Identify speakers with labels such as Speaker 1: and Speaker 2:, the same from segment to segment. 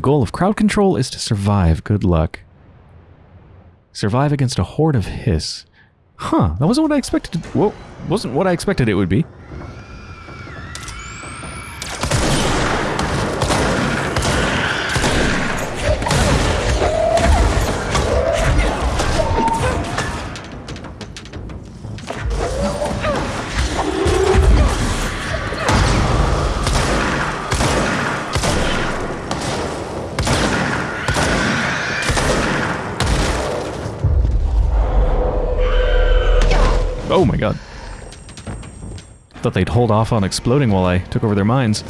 Speaker 1: The goal of crowd control is to survive. Good luck. Survive against a horde of hiss. Huh, that wasn't what I expected. Whoa, wasn't what I expected it would be. Thought they'd hold off on exploding while I took over their mines.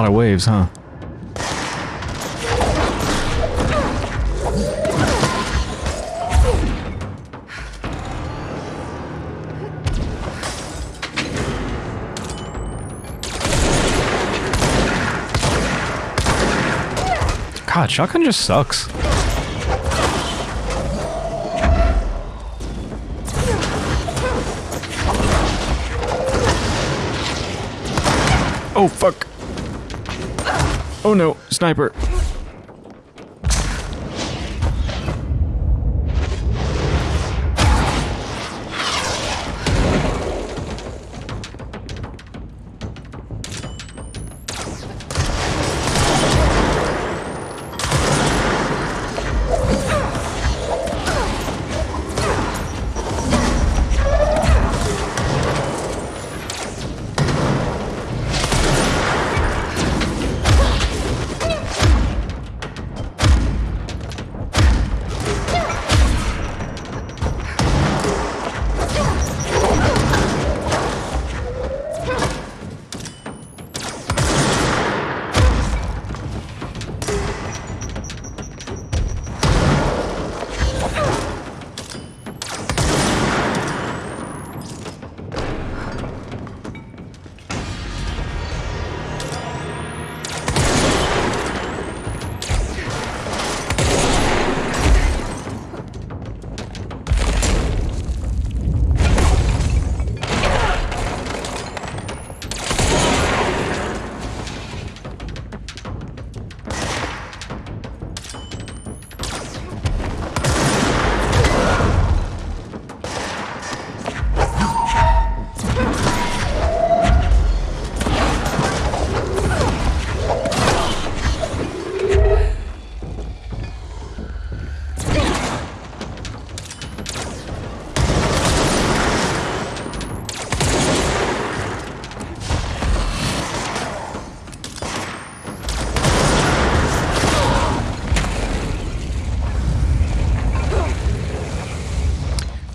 Speaker 1: Lot of waves, huh? God, shotgun just sucks. Oh, fuck. Oh no, sniper.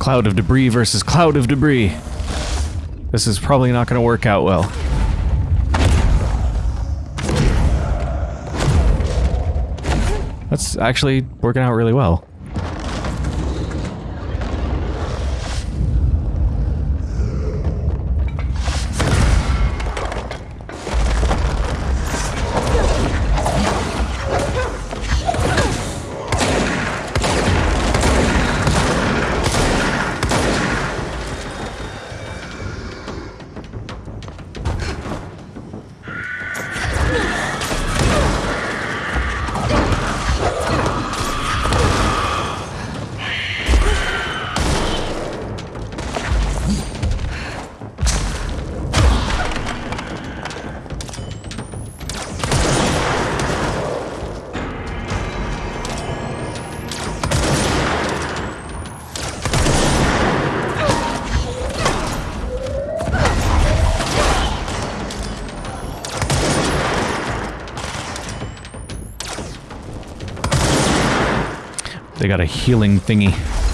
Speaker 1: Cloud of debris versus cloud of debris. This is probably not going to work out well. That's actually working out really well. They got a healing thingy.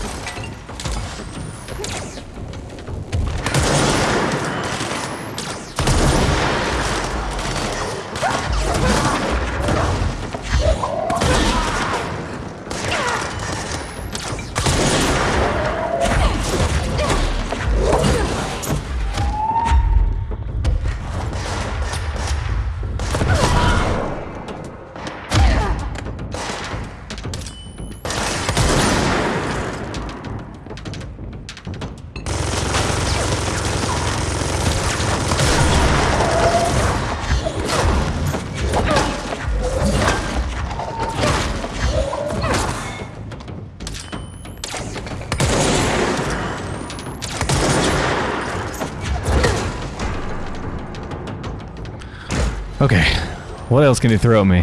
Speaker 1: What else can you throw at me?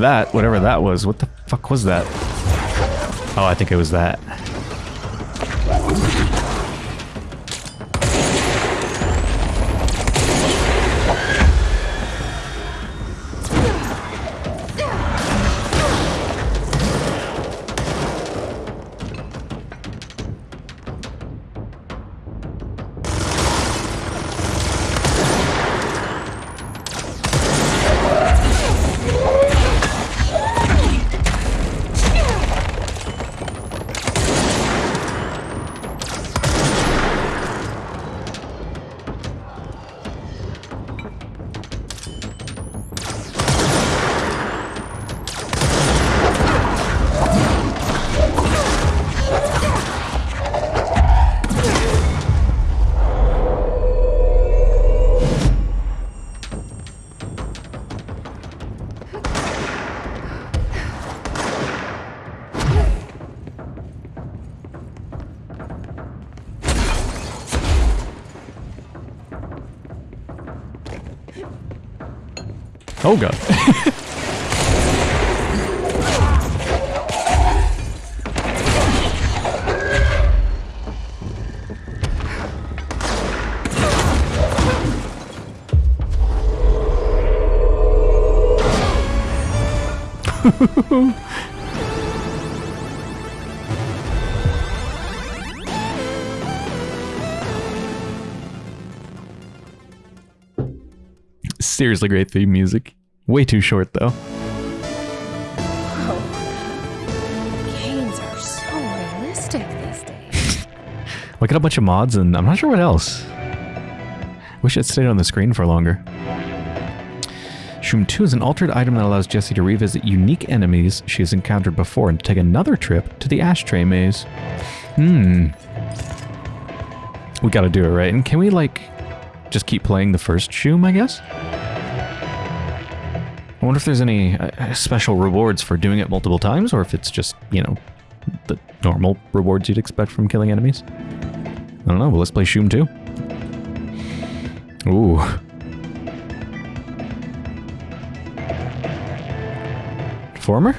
Speaker 1: That, whatever that was, what the fuck was that? Oh, I think it was that. God. Seriously great theme music. Way too short though.
Speaker 2: Games are so realistic these days.
Speaker 1: Look at a bunch of mods and I'm not sure what else. Wish it stayed on the screen for longer. Shroom 2 is an altered item that allows Jesse to revisit unique enemies she has encountered before and to take another trip to the ashtray maze. Hmm. We gotta do it, right? And can we, like, just keep playing the first Shroom, I guess? I wonder if there's any uh, special rewards for doing it multiple times, or if it's just, you know, the normal rewards you'd expect from killing enemies. I don't know, but let's play Shroom 2. Ooh. Former?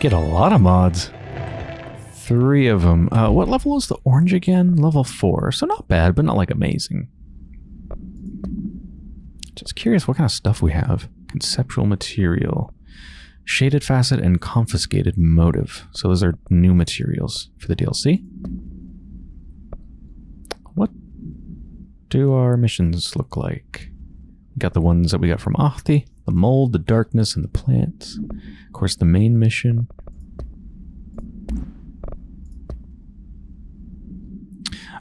Speaker 1: Get a lot of mods. Three of them. Uh, what level is the orange again? Level four. So not bad, but not like amazing. Just curious what kind of stuff we have. Conceptual material. Shaded facet and confiscated motive. So those are new materials for the DLC. What do our missions look like? We got the ones that we got from Ahti, the mold, the darkness, and the plants. Of course, the main mission.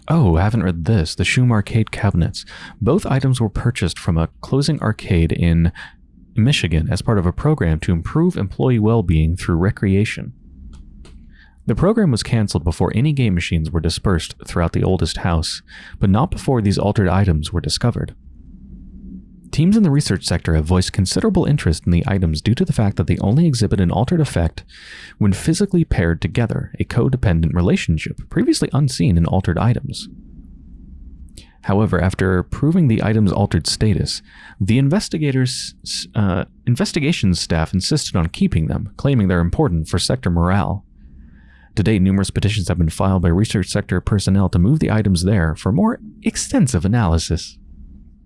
Speaker 1: Oh, I haven't read this. The Shum arcade cabinets. Both items were purchased from a closing arcade in Michigan as part of a program to improve employee well-being through recreation. The program was cancelled before any game machines were dispersed throughout the oldest house, but not before these altered items were discovered. Teams in the research sector have voiced considerable interest in the items due to the fact that they only exhibit an altered effect when physically paired together, a codependent relationship previously unseen in altered items. However, after proving the item's altered status, the investigators, uh, investigations staff insisted on keeping them, claiming they're important for sector morale. To date, numerous petitions have been filed by research sector personnel to move the items there for more extensive analysis.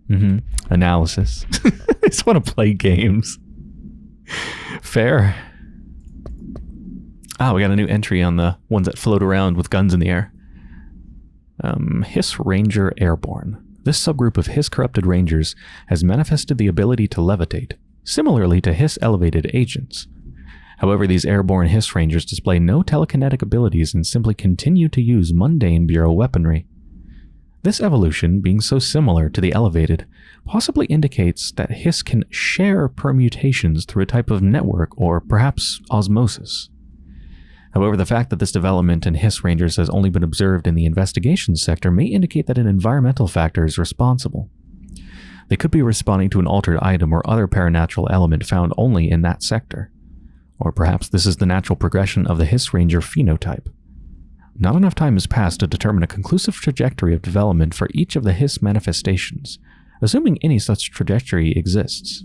Speaker 1: Mm-hmm. Analysis. I just want to play games. Fair. Ah, we got a new entry on the ones that float around with guns in the air. Um, Hiss Ranger Airborne. This subgroup of Hiss corrupted rangers has manifested the ability to levitate, similarly to Hiss elevated agents. However, these airborne Hiss rangers display no telekinetic abilities and simply continue to use mundane Bureau weaponry. This evolution, being so similar to the elevated, possibly indicates that Hiss can share permutations through a type of network or perhaps osmosis. However, the fact that this development in Hiss Rangers has only been observed in the investigation sector may indicate that an environmental factor is responsible. They could be responding to an altered item or other paranatural element found only in that sector. Or perhaps this is the natural progression of the Hiss Ranger phenotype. Not enough time has passed to determine a conclusive trajectory of development for each of the Hiss manifestations, assuming any such trajectory exists.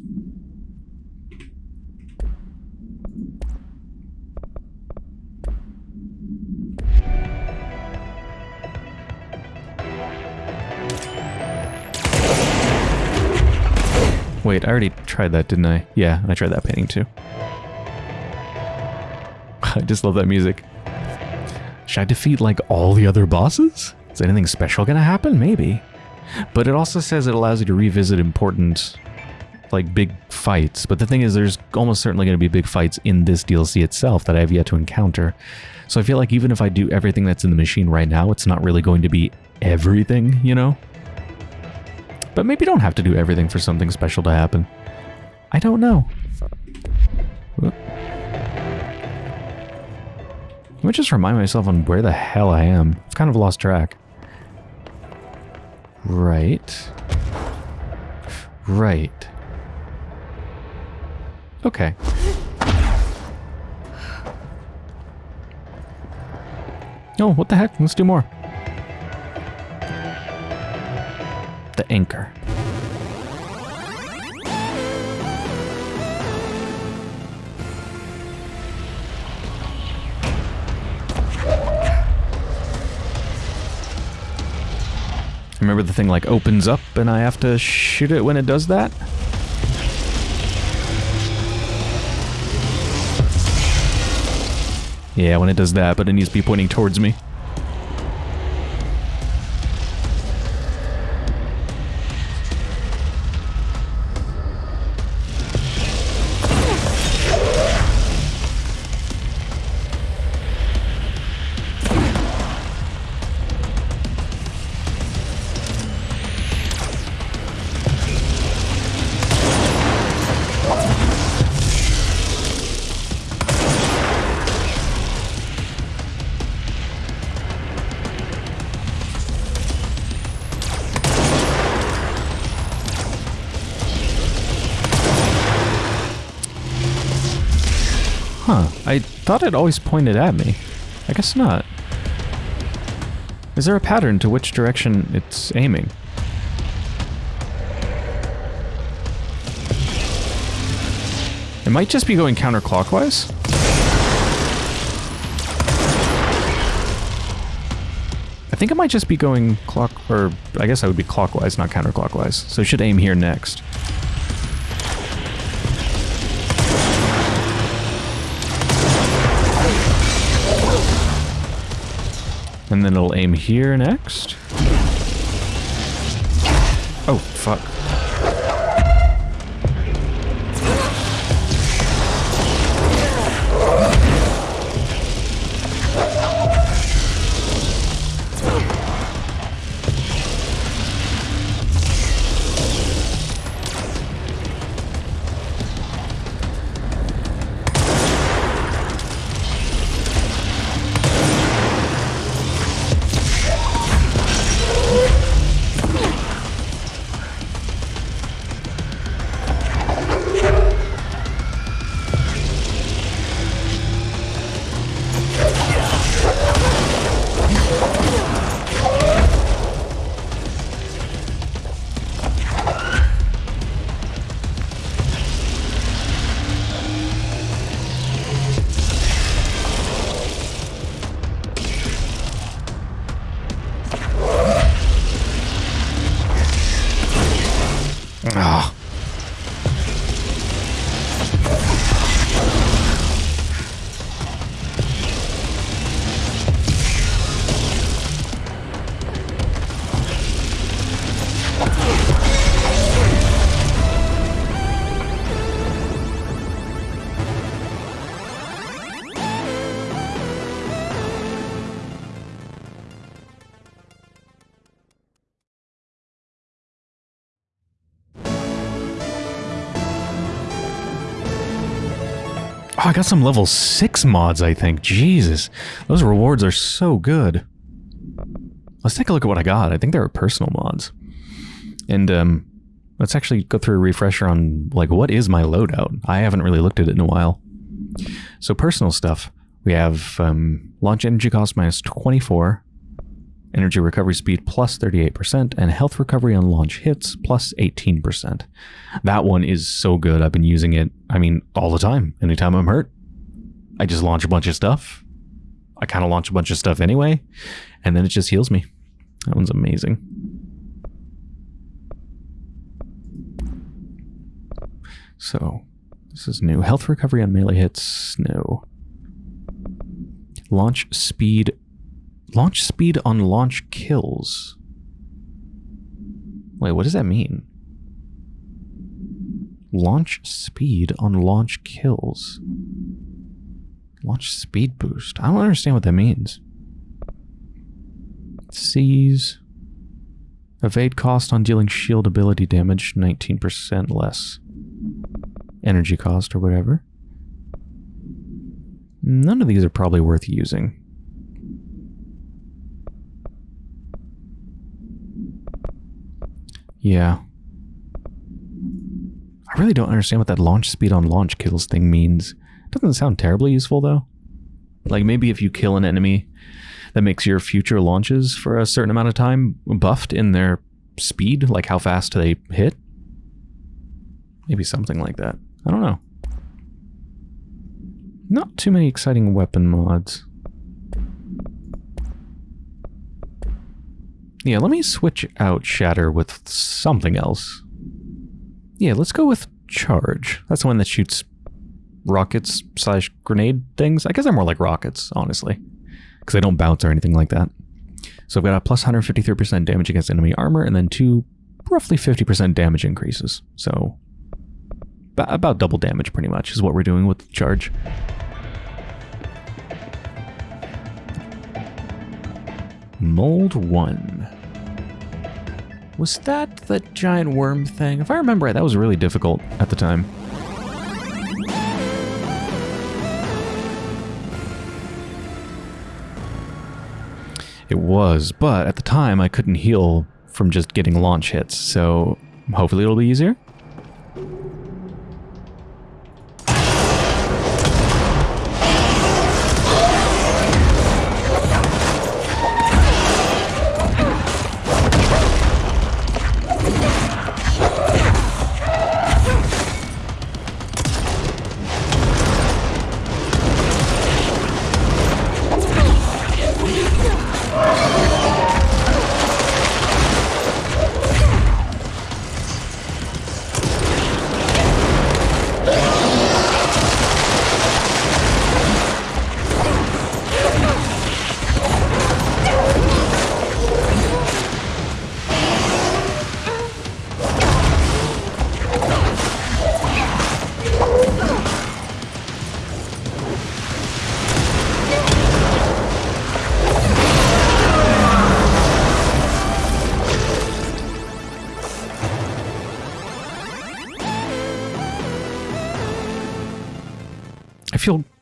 Speaker 1: Wait, I already tried that, didn't I? Yeah, I tried that painting too. I just love that music. Should I defeat like all the other bosses? Is anything special gonna happen? Maybe. But it also says it allows you to revisit important, like big fights. But the thing is, there's almost certainly gonna be big fights in this DLC itself that I have yet to encounter. So I feel like even if I do everything that's in the machine right now, it's not really going to be everything, you know? But maybe don't have to do everything for something special to happen. I don't know. Let me just remind myself on where the hell I am. I've kind of lost track. Right. Right. Okay. Oh, what the heck? Let's do more. The anchor. Remember the thing like opens up and I have to shoot it when it does that? Yeah, when it does that, but it needs to be pointing towards me. Huh, I thought it always pointed at me. I guess not. Is there a pattern to which direction it's aiming? It might just be going counterclockwise? I think it might just be going clock, or I guess I would be clockwise, not counterclockwise. So should aim here next. And then it'll aim here next. Oh, fuck. Oh, I got some level 6 mods, I think. Jesus. Those rewards are so good. Let's take a look at what I got. I think they are personal mods. And um, let's actually go through a refresher on, like, what is my loadout? I haven't really looked at it in a while. So personal stuff. We have um, launch energy cost minus 24, energy recovery speed plus 38%, and health recovery on launch hits plus 18%. That one is so good. I've been using it, I mean, all the time. Anytime I'm hurt, I just launch a bunch of stuff. I kind of launch a bunch of stuff anyway, and then it just heals me. That one's amazing. So, this is new. Health recovery on melee hits, no. Launch speed Launch speed on launch kills. Wait, what does that mean? Launch speed on launch kills. Launch speed boost. I don't understand what that means. Seize. Evade cost on dealing shield ability damage, 19% less. Energy cost or whatever. None of these are probably worth using. Yeah. I really don't understand what that launch speed on launch kills thing means. Doesn't sound terribly useful though. Like maybe if you kill an enemy, that makes your future launches for a certain amount of time buffed in their speed, like how fast they hit. Maybe something like that. I don't know. Not too many exciting weapon mods. Yeah, let me switch out Shatter with something else. Yeah, let's go with Charge. That's the one that shoots rockets slash grenade things. I guess they're more like rockets, honestly. Because they don't bounce or anything like that. So I've got a plus 153% damage against enemy armor, and then two roughly 50% damage increases. So about double damage pretty much is what we're doing with Charge. Mold 1. Was that the giant worm thing? If I remember right, that was really difficult at the time. It was, but at the time I couldn't heal from just getting launch hits, so hopefully it'll be easier.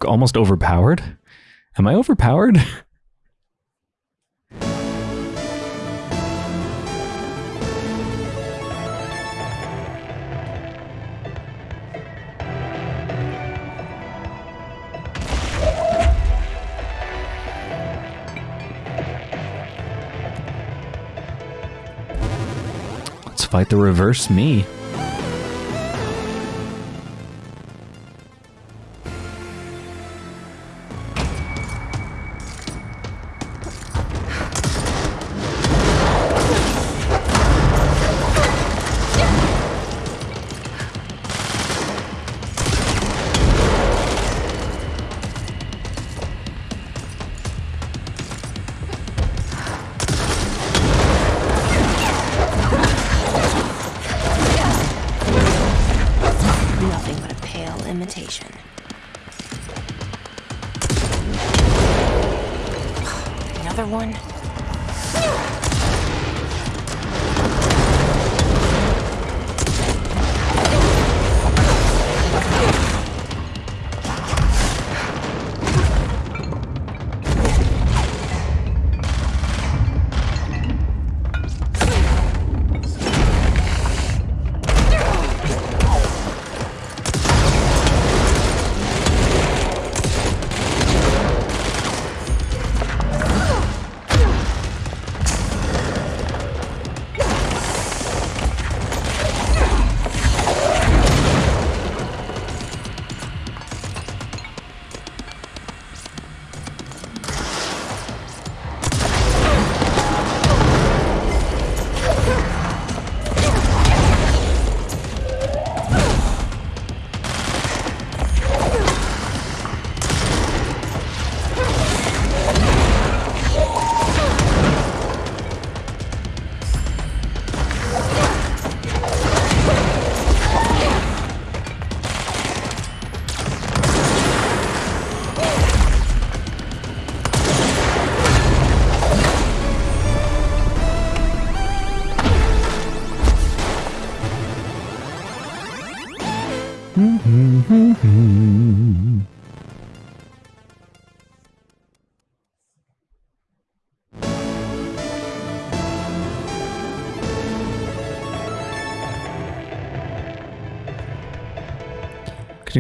Speaker 3: Almost overpowered. Am I overpowered? Let's fight the reverse me.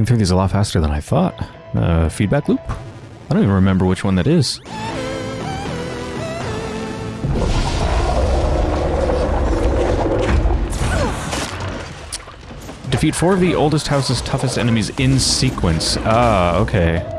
Speaker 1: Through these a lot faster than I thought. Uh, feedback loop? I don't even remember which one that is. Defeat four of the oldest house's toughest enemies in sequence. Ah, okay.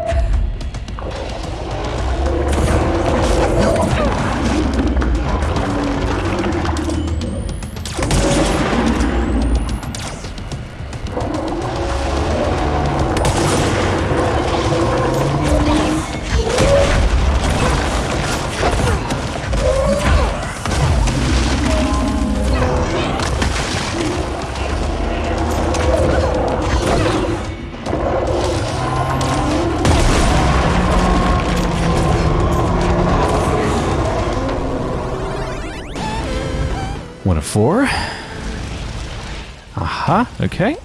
Speaker 1: One of four. Aha, okay.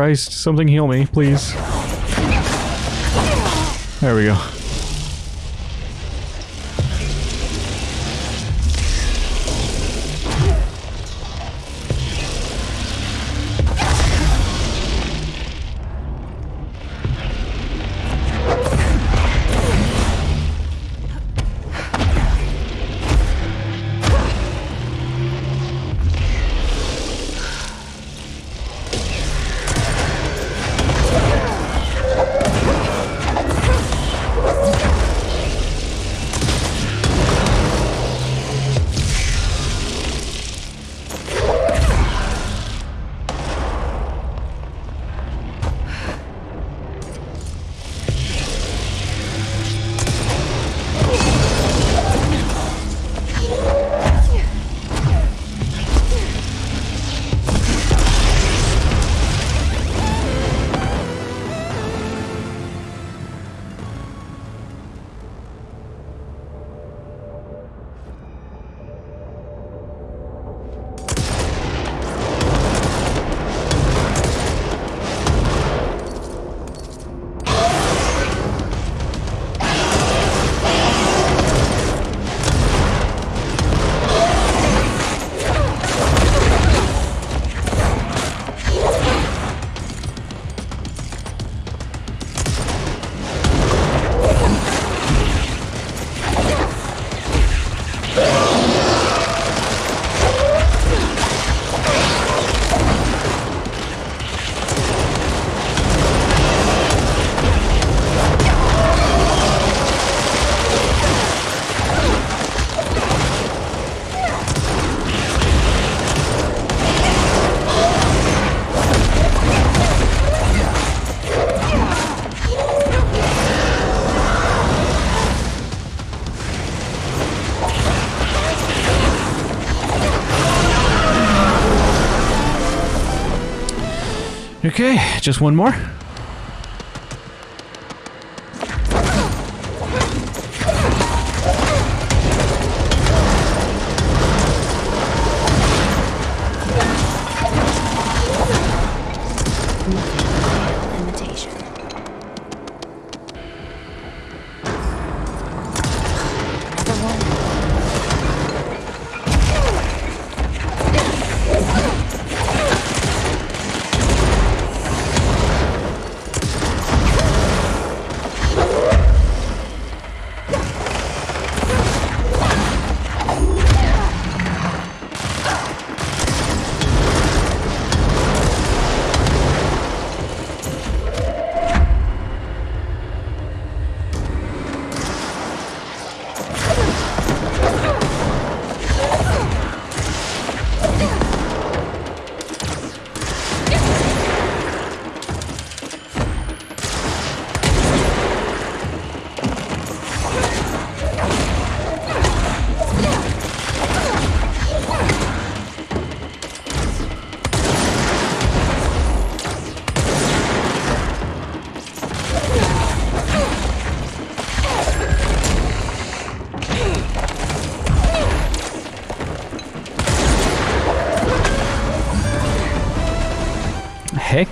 Speaker 1: Christ, something heal me, please. There we go. Okay, just one more.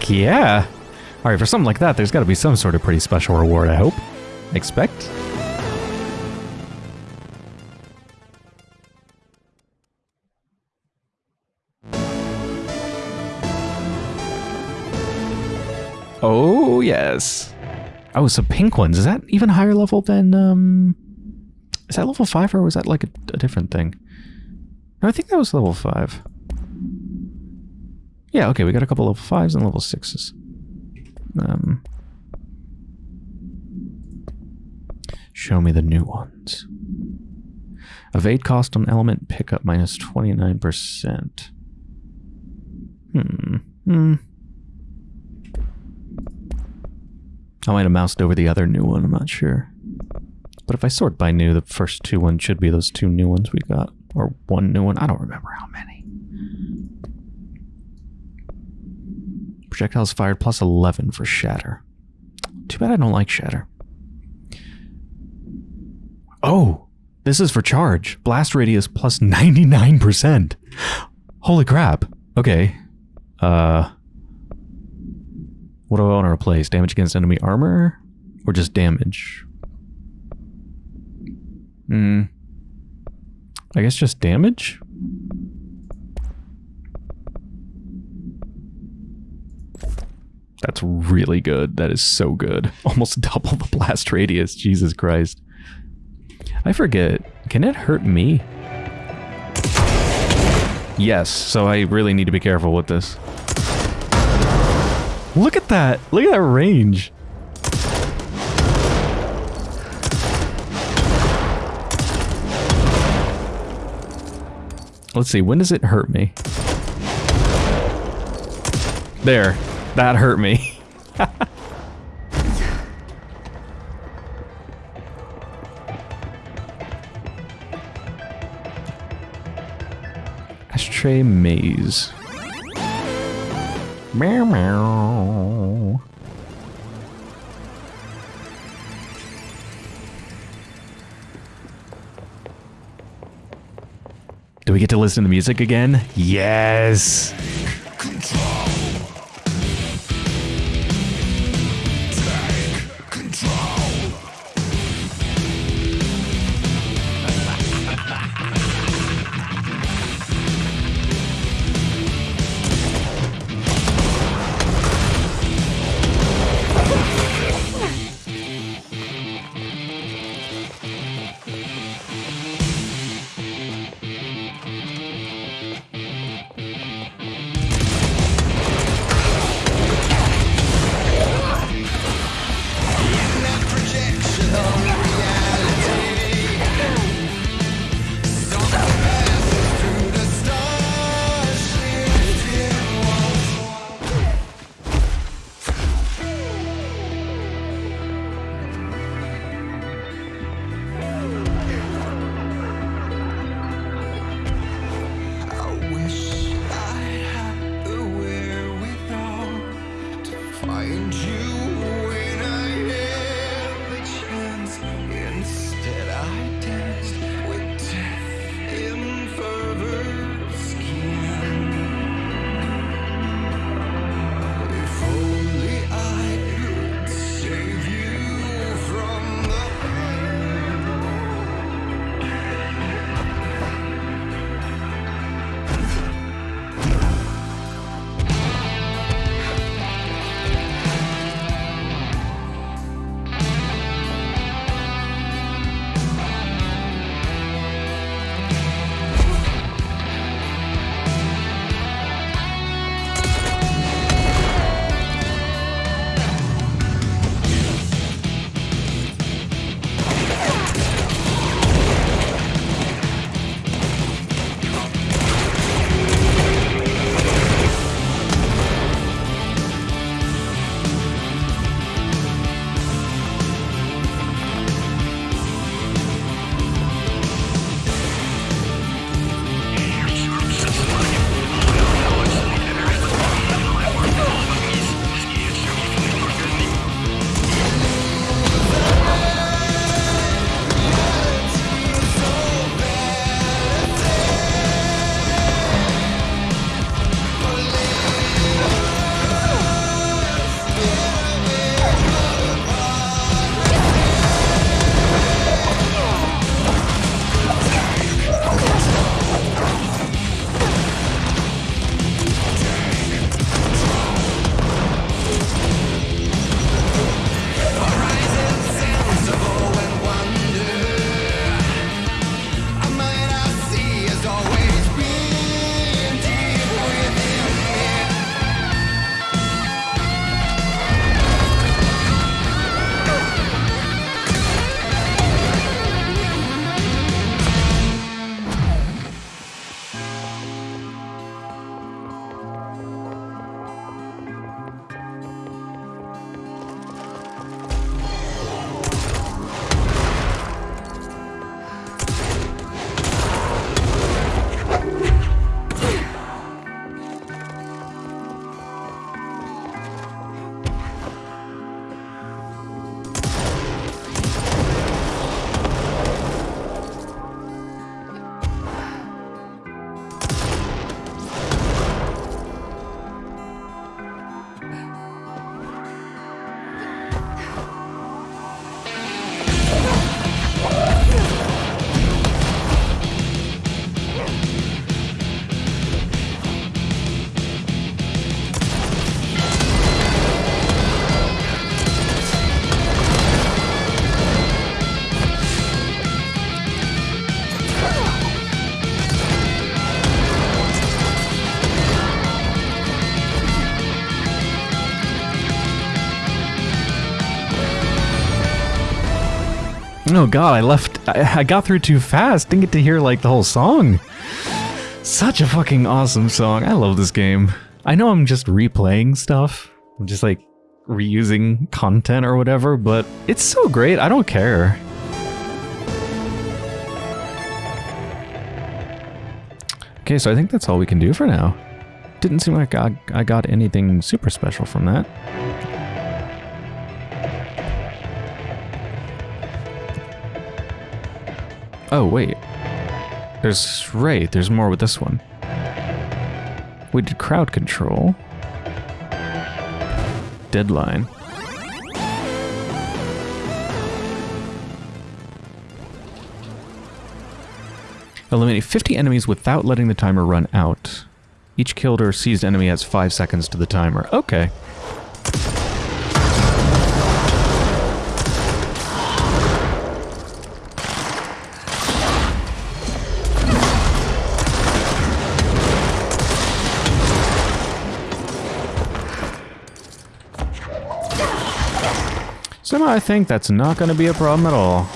Speaker 1: Yeah. All right, for something like that, there's got to be some sort of pretty special reward, I hope. Expect. Oh, yes. Oh, so pink ones. Is that even higher level than, um... Is that level 5 or was that like a, a different thing? No, I think that was level 5. Yeah, okay, we got a couple level 5s and level 6s. Um, show me the new ones. Evade cost on element pickup minus 29%. Hmm. Hmm. I might have moused over the other new one, I'm not sure. But if I sort by new, the first two ones should be those two new ones we got. Or one new one, I don't remember how many. Projectiles fired plus 11 for Shatter. Too bad I don't like Shatter. Oh, this is for charge. Blast radius plus 99%. Holy crap. Okay. Uh, what do I want to replace? Damage against enemy armor? Or just damage? Hmm. I guess just damage? That's really good. That is so good. Almost double the blast radius. Jesus Christ. I forget. Can it hurt me? Yes, so I really need to be careful with this. Look at that. Look at that range. Let's see, when does it hurt me? There. That hurt me. Ashtray maze. Meow meow. Do we get to listen to the music again? Yes. Oh god, I left. I, I got through too fast. Didn't get to hear like the whole song. Such a fucking awesome song. I love this game. I know I'm just replaying stuff. I'm just like reusing content or whatever, but it's so great. I don't care. Okay, so I think that's all we can do for now. Didn't seem like I, I got anything super special from that. Oh, wait. There's... Right, there's more with this one. We did crowd control. Deadline. Eliminate 50 enemies without letting the timer run out. Each killed or seized enemy has 5 seconds to the timer. Okay. Somehow I think that's not going to be a problem at all.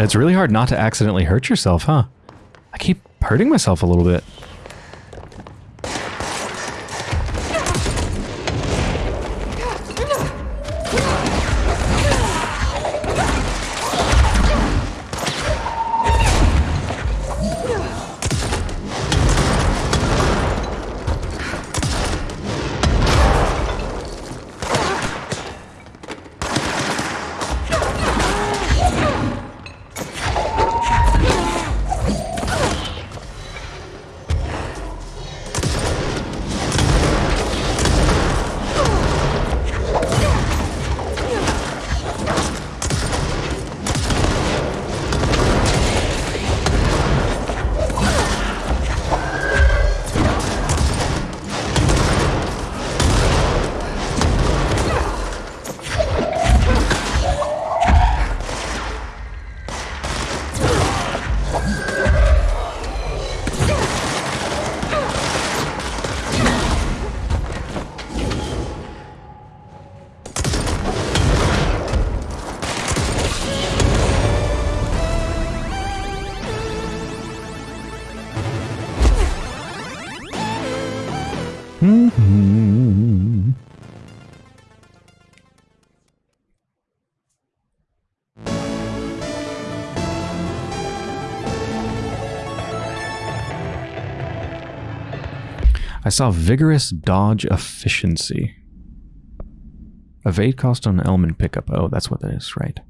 Speaker 1: God, it's really hard not to accidentally hurt yourself, huh? I keep hurting myself a little bit. I saw vigorous dodge efficiency. Evade cost on element pickup. Oh, that's what that is, right.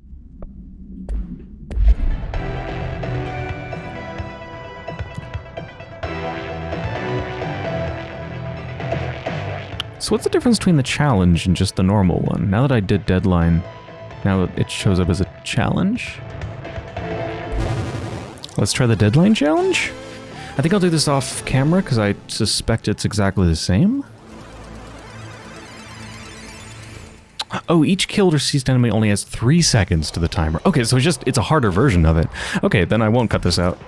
Speaker 1: So what's the difference between the challenge and just the normal one? Now that I did deadline, Now it shows up as a challenge. Let's try the deadline challenge. I think I'll do this off camera because I suspect it's exactly the same. Oh, each killed or seized enemy only has three seconds to the timer. Okay, so it's just, it's a harder version of it. Okay, then I won't cut this out.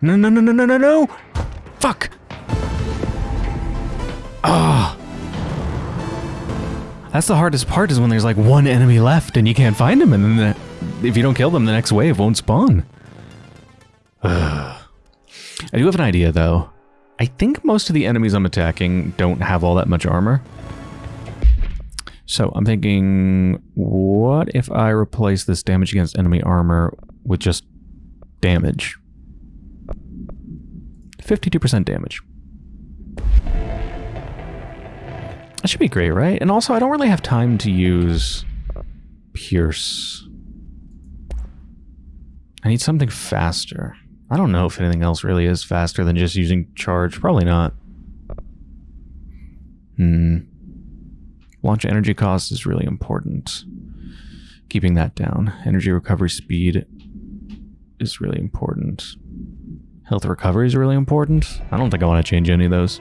Speaker 1: No! No, no, no, no, no, no! Fuck! Ah! That's the hardest part is when there's like one enemy left and you can't find them and then the, if you don't kill them, the next wave won't spawn. Ugh. I do have an idea though. I think most of the enemies I'm attacking don't have all that much armor. So I'm thinking, what if I replace this damage against enemy armor with just damage? 52% damage. That should be great, right? And also, I don't really have time to use Pierce. I need something faster. I don't know if anything else really is faster than just using Charge. Probably not. Hmm. Launch energy cost is really important. Keeping that down. Energy recovery speed is really important. Health recovery is really important. I don't think I want to change any of those.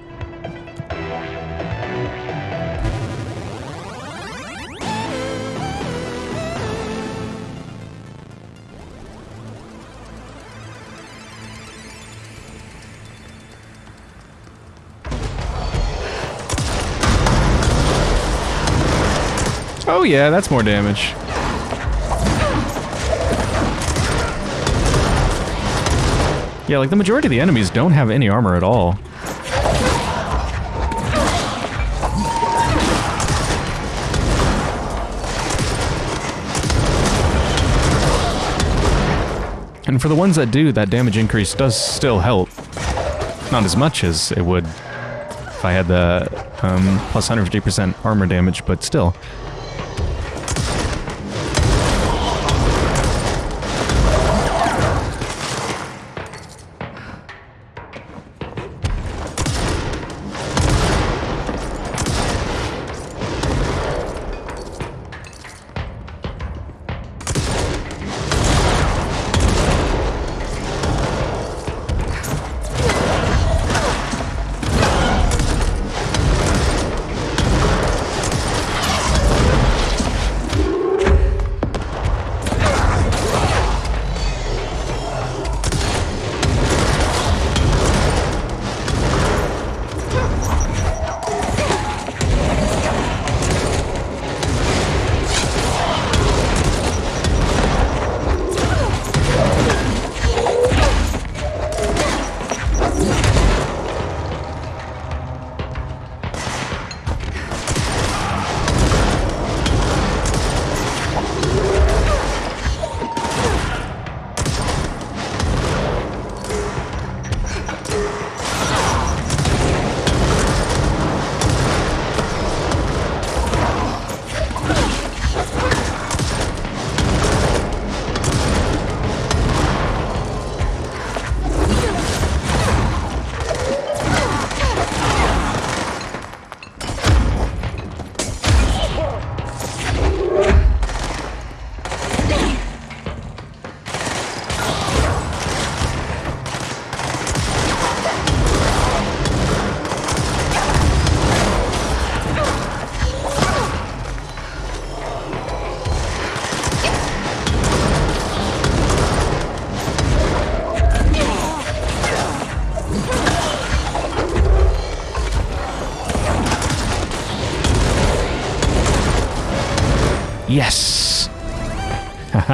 Speaker 1: Oh yeah, that's more damage. Yeah, like the majority of the enemies don't have any armor at all. And for the ones that do, that damage increase does still help. Not as much as it would if I had the um, plus 150% armor damage, but still.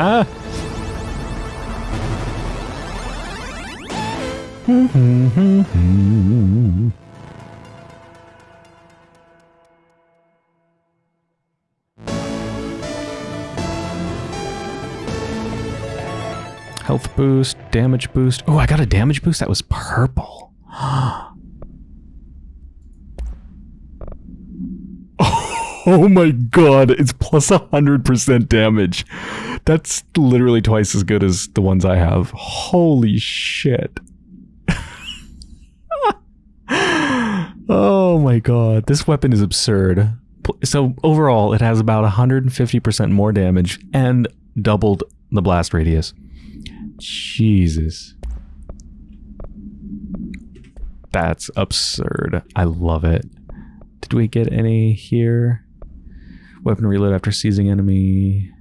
Speaker 1: Haha! Health boost, damage boost. Oh, I got a damage boost that was purple. oh my god, it's plus 100% damage. That's literally twice as good as the ones I have. Holy shit. oh my god, this weapon is absurd. So overall, it has about 150% more damage and doubled the blast radius. Jesus. That's absurd. I love it. Did we get any here? Weapon reload after seizing enemy.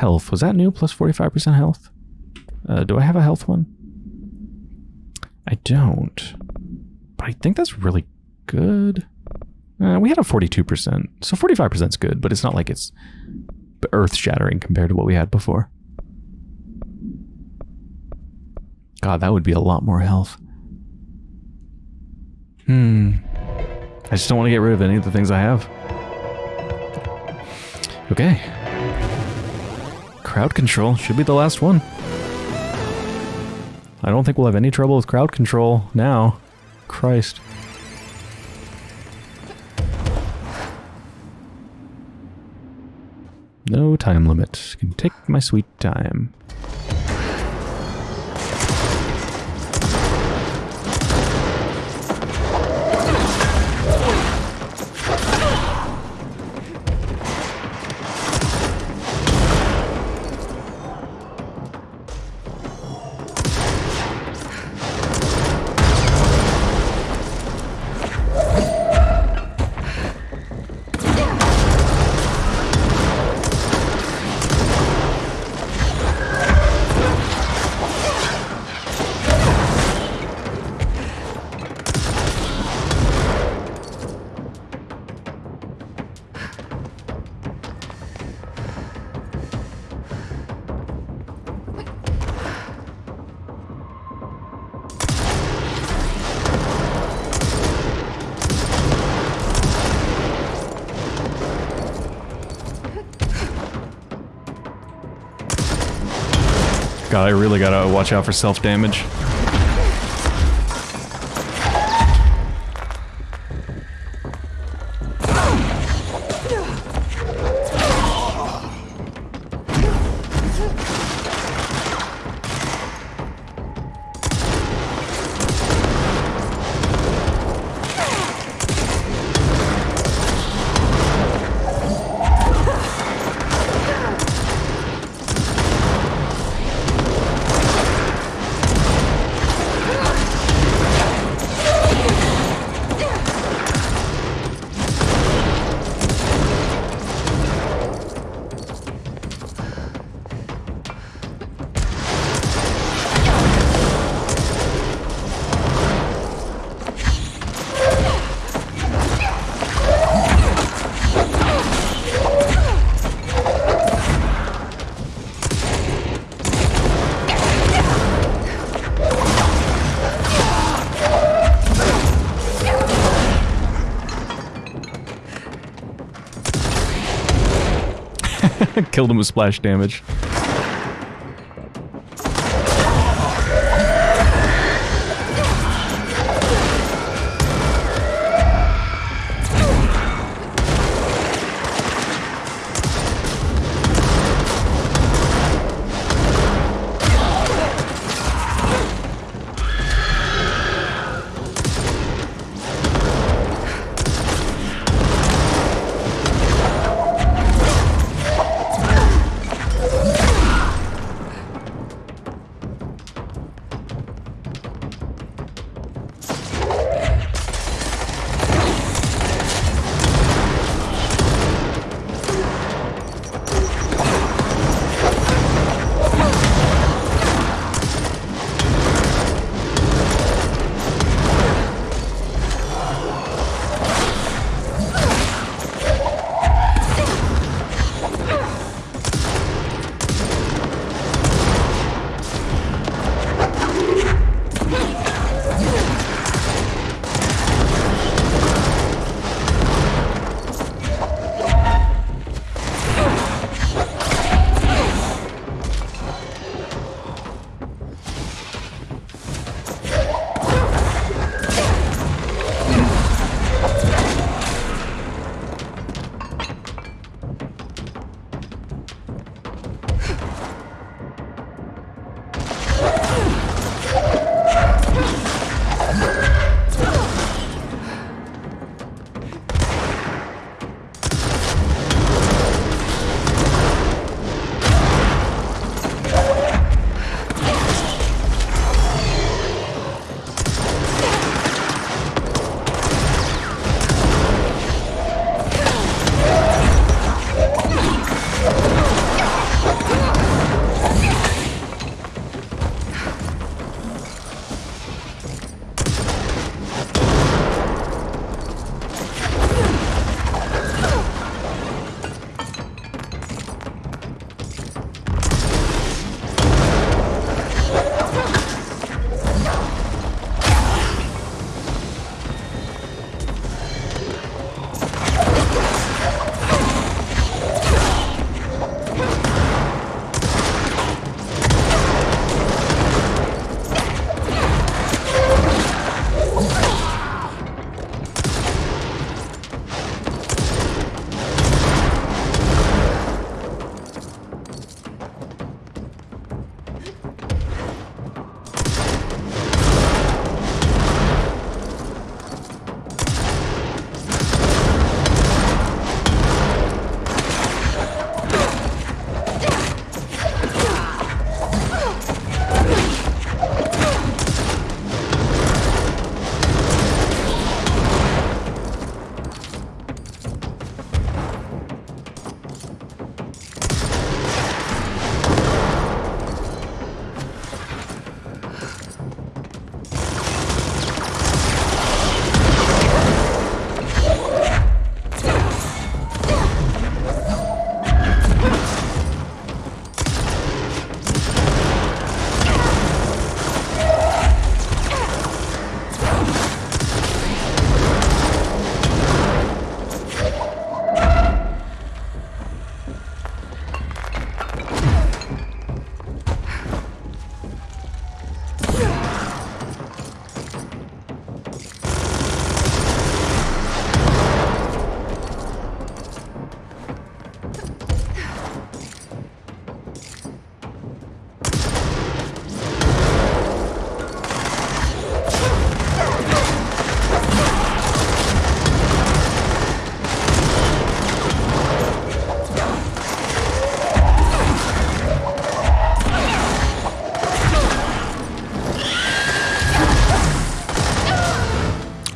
Speaker 1: Health. Was that new? Plus 45% health? Uh, do I have a health one? I don't. But I think that's really good. Uh, we had a 42%. So 45% is good, but it's not like it's earth-shattering compared to what we had before. God, that would be a lot more health. Hmm. I just don't want to get rid of any of the things I have. Okay. Crowd control should be the last one. I don't think we'll have any trouble with crowd control now. Christ. No time limit. Can take my sweet time. Watch out for self-damage. Killed him with splash damage.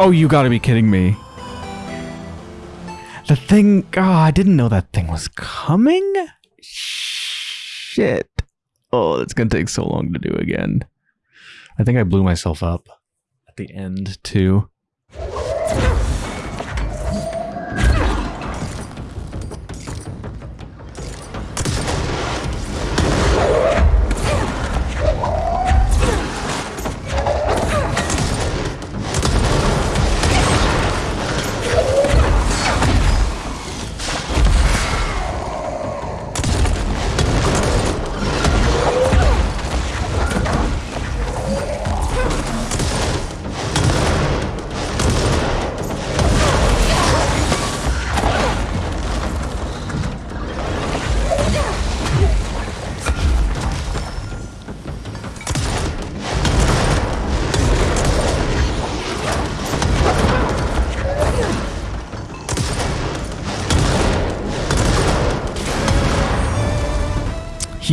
Speaker 1: Oh, you gotta be kidding me. The thing... Oh, I didn't know that thing was coming? Shit. Oh, that's gonna take so long to do again. I think I blew myself up at the end, too.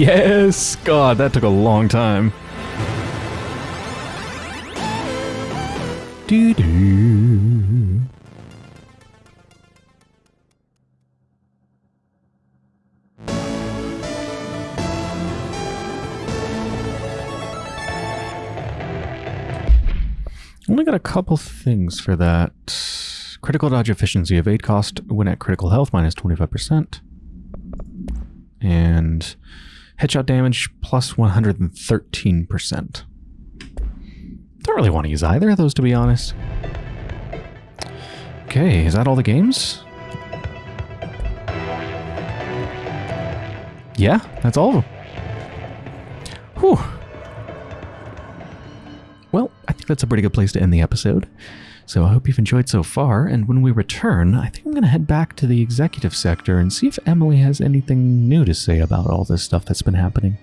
Speaker 1: Yes! God, that took a long time. Doo doo. Only got a couple things for that. Critical dodge efficiency, evade cost when at critical health minus 25%. And headshot damage plus 113%. Don't really want to use either of those, to be honest. Okay, is that all the games? Yeah, that's all of them. Whew. Well, I think that's a pretty good place to end the episode. So I hope you've enjoyed so far, and when we return, I think I'm going to head back to the executive sector and see if Emily has anything new to say about all this stuff that's been happening.